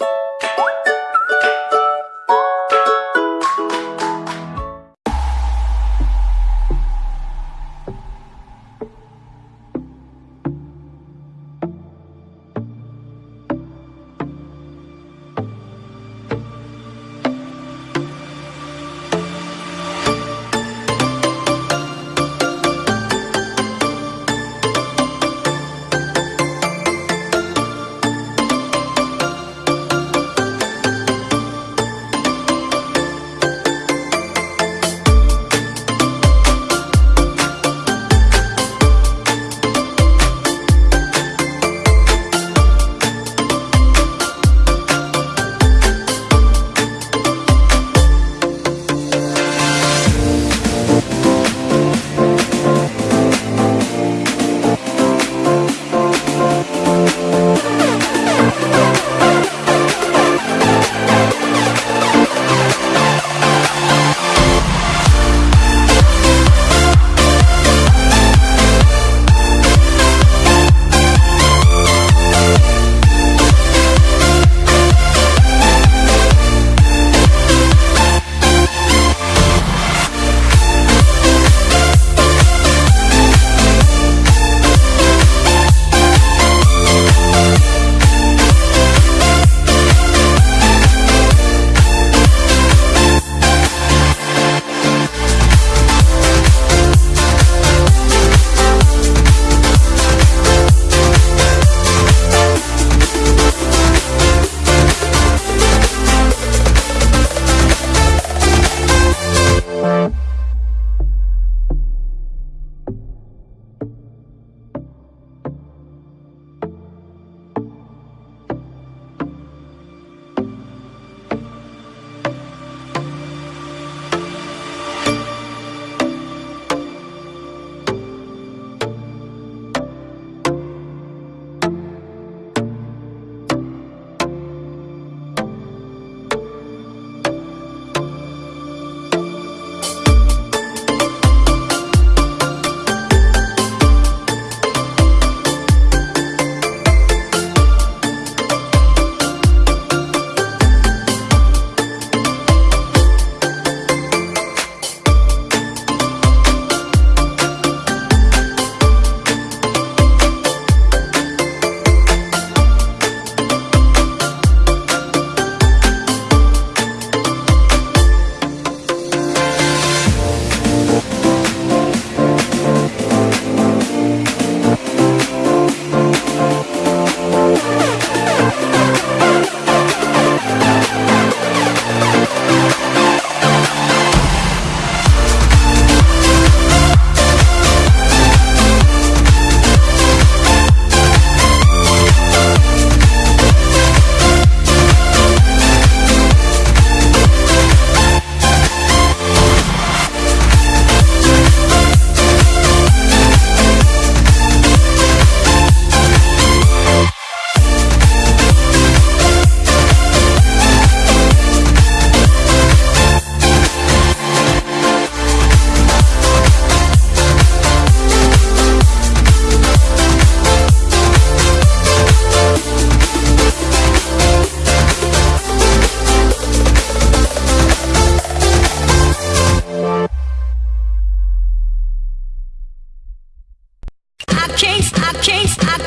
you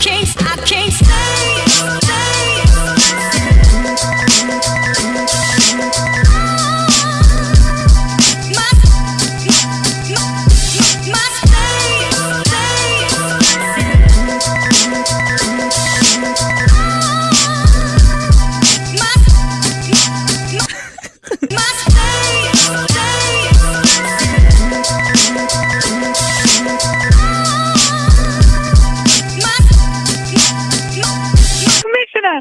Commissioner!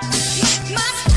My